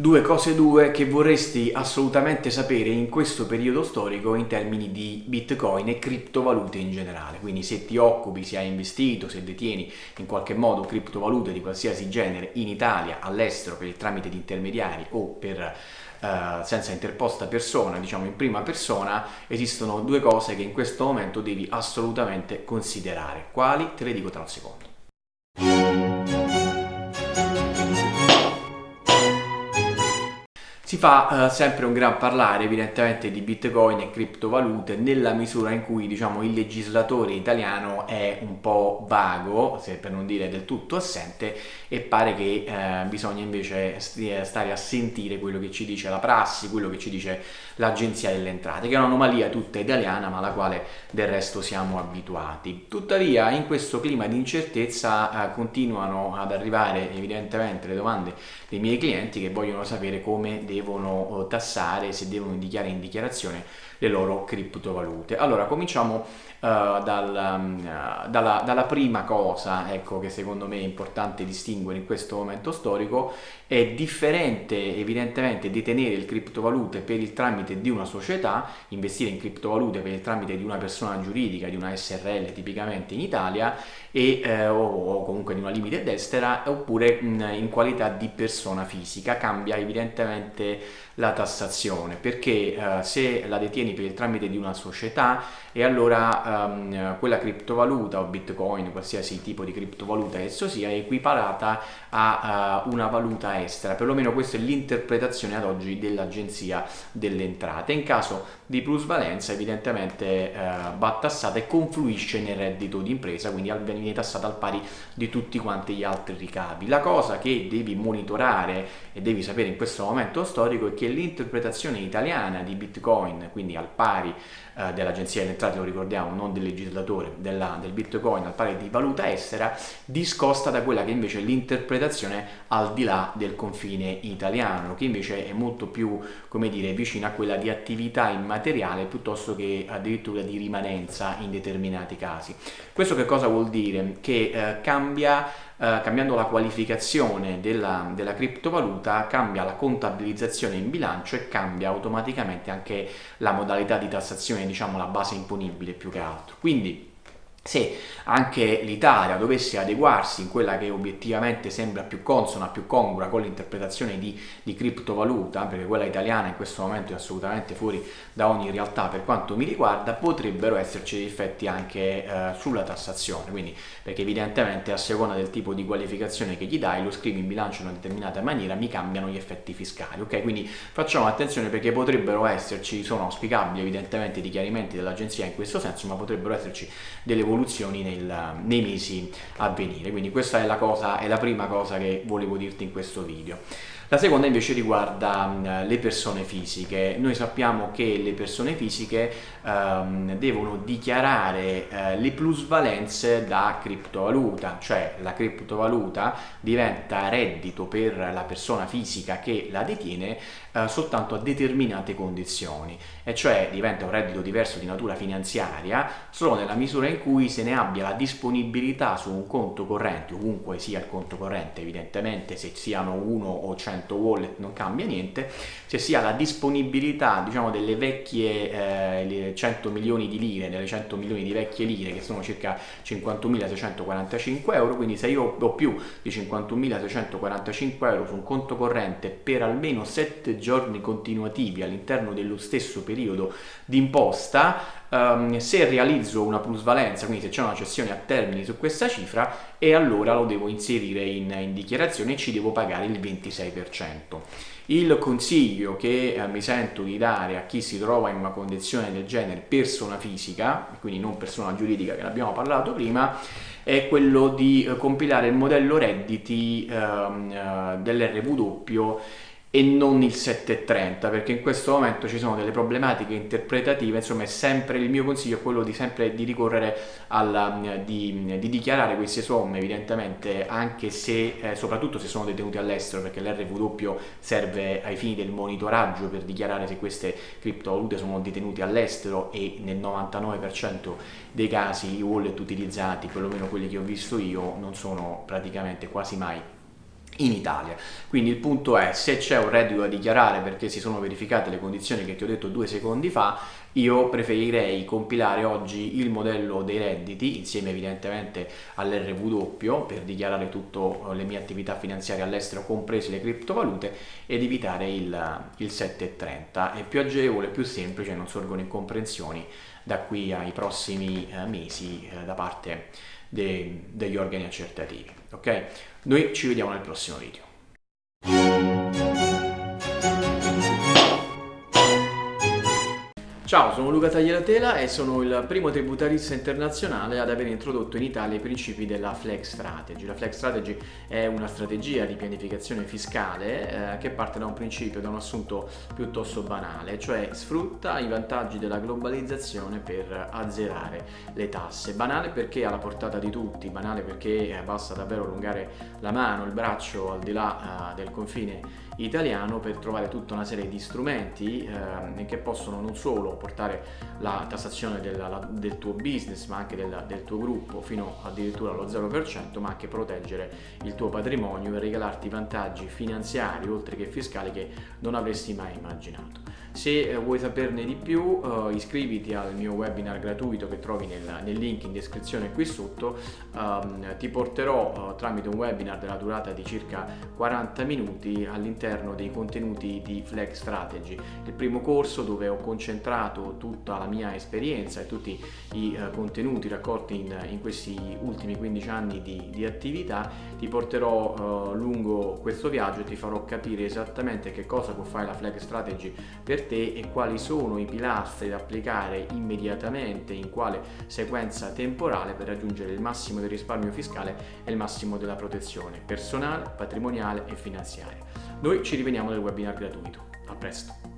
due cose due che vorresti assolutamente sapere in questo periodo storico in termini di bitcoin e criptovalute in generale quindi se ti occupi, se hai investito, se detieni in qualche modo criptovalute di qualsiasi genere in Italia, all'estero per il tramite di intermediari o per Uh, senza interposta persona, diciamo in prima persona, esistono due cose che in questo momento devi assolutamente considerare. Quali? Te le dico tra un secondo. Si fa eh, sempre un gran parlare evidentemente di bitcoin e criptovalute nella misura in cui diciamo, il legislatore italiano è un po' vago, se per non dire del tutto assente, e pare che eh, bisogna invece stare a sentire quello che ci dice la prassi, quello che ci dice l'Agenzia delle Entrate, che è un'anomalia tutta italiana ma alla quale del resto siamo abituati. Tuttavia in questo clima di incertezza eh, continuano ad arrivare evidentemente le domande dei miei clienti che vogliono sapere come devono eh, tassare, se devono dichiarare in dichiarazione le loro criptovalute. Allora cominciamo uh, dal, um, dalla, dalla, prima cosa ecco, che secondo me è importante distinguere in questo momento storico, è differente evidentemente detenere il criptovalute per il tramite di una società, investire in criptovalute per il tramite di una persona giuridica, di una SRL tipicamente in Italia e, eh, o, o, comunque di una limite estera oppure in, in qualità di persona fisica, cambia evidentemente la tassazione perché eh, se la detieni per il tramite di una società e allora um, quella criptovaluta o bitcoin, qualsiasi tipo di criptovaluta esso sia, è equiparata a uh, una valuta estera, perlomeno questa è l'interpretazione ad oggi dell'agenzia delle entrate. In caso di plusvalenza evidentemente uh, va tassata e confluisce nel reddito di impresa, quindi viene tassata al pari di tutti quanti gli altri ricavi. La cosa che devi monitorare e devi sapere in questo momento storico è che l'interpretazione italiana di Bitcoin, quindi al pari eh, dell'Agenzia delle Entrate, lo ricordiamo, non del legislatore, della, del Bitcoin al pari di valuta estera, discosta da quella che invece è l'interpretazione al di là del confine italiano, che invece è molto più, come dire, vicina a quella di attività immateriale piuttosto che addirittura di rimanenza in determinati casi. Questo che cosa vuol dire? Che eh, cambia eh, cambiando la qualificazione della, della, criptovaluta cambia la contabilizzazione in bilancio e cambia automaticamente anche la modalità di tassazione, diciamo la base imponibile più che altro. Quindi se anche l'Italia dovesse adeguarsi in quella che obiettivamente sembra più consona, più congrua con l'interpretazione di, di, criptovaluta, perché quella italiana in questo momento è assolutamente fuori da ogni realtà per quanto mi riguarda, potrebbero esserci effetti anche eh, sulla tassazione, quindi perché evidentemente a seconda del tipo di qualificazione che gli dai, lo scrivi in bilancio in una determinata maniera, mi cambiano gli effetti fiscali, ok? Quindi facciamo attenzione perché potrebbero esserci, sono auspicabili evidentemente i chiarimenti dell'agenzia in questo senso, ma potrebbero esserci delle evoluzioni evoluzioni nel, nei mesi a venire. Quindi questa è la, cosa, è la prima cosa che volevo dirti in questo video. La seconda invece riguarda uh, le persone fisiche. Noi sappiamo che le persone fisiche um, devono dichiarare uh, le plusvalenze da criptovaluta, cioè la criptovaluta diventa reddito per la persona fisica che la detiene uh, soltanto a determinate condizioni, e cioè diventa un reddito diverso di natura finanziaria solo nella misura in cui se ne abbia la disponibilità su un conto corrente, ovunque sia il conto corrente evidentemente, se siano uno o cento 100 wallet non cambia niente, se si ha la disponibilità diciamo delle vecchie eh, 100 milioni di lire, delle 100 milioni di vecchie lire che sono circa 51.645 euro, quindi se io ho più di 51.645 euro su un conto corrente per almeno 7 giorni continuativi all'interno dello stesso periodo di imposta, um, se realizzo una plusvalenza, quindi se c'è una cessione a termini su questa cifra, e allora lo devo inserire in, in dichiarazione e ci devo pagare il 26%. Il consiglio che eh, mi sento di dare a chi si trova in una condizione del genere persona fisica, quindi non persona giuridica che ne abbiamo parlato prima, è quello di eh, compilare il modello redditi ehm, eh, dell'RW e non il 730 perché in questo momento ci sono delle problematiche interpretative insomma sempre il mio consiglio è quello di sempre di ricorrere alla di, di dichiarare queste somme evidentemente anche se eh, soprattutto se sono detenuti all'estero perché l'RW serve ai fini del monitoraggio per dichiarare se queste criptovalute sono detenute all'estero e nel 99% dei casi i wallet utilizzati perlomeno quelli che ho visto io non sono praticamente quasi mai in Italia. Quindi il punto è se c'è un reddito da dichiarare perché si sono verificate le condizioni che ti ho detto due secondi fa, io preferirei compilare oggi il modello dei redditi insieme evidentemente all'RW per dichiarare tutte le mie attività finanziarie all'estero comprese le criptovalute ed evitare il, il 730. È più agevole, più semplice, non sorgono incomprensioni da qui ai prossimi eh, mesi eh, da parte de, degli organi accertativi. Ok? Noi ci vediamo nel prossimo video. Ciao, sono Luca Tagliatela e sono il primo tributarista internazionale ad aver introdotto in Italia i principi della Flex Strategy. La Flex Strategy è una strategia di pianificazione fiscale eh, che parte da un principio, da un assunto piuttosto banale, cioè sfrutta i vantaggi della globalizzazione per azzerare le tasse. Banale perché alla portata di tutti, banale perché eh, basta davvero allungare la mano, il braccio al di là eh, del confine italiano per trovare tutta una serie di strumenti eh, che possono non solo portare la tassazione della, la, del tuo business ma anche del, del, tuo gruppo fino addirittura allo 0% ma anche proteggere il tuo patrimonio e regalarti vantaggi finanziari oltre che fiscali che non avresti mai immaginato. Se eh, vuoi saperne di più uh, iscriviti al mio webinar gratuito che trovi nel, nel link in descrizione qui sotto, um, ti porterò uh, tramite un webinar della durata di circa 40 minuti all'interno dei contenuti di Flex Strategy, il primo corso dove ho concentrato tutta la mia esperienza e tutti i uh, contenuti raccolti in, in, questi ultimi 15 anni di, di attività, ti porterò lungo questo viaggio e ti farò capire esattamente che cosa può fare la Flex Strategy per te e quali sono i pilastri da applicare immediatamente in quale sequenza temporale per raggiungere il massimo del risparmio fiscale e il massimo della protezione personale, patrimoniale e finanziaria. Noi ci rivediamo nel webinar gratuito. A presto!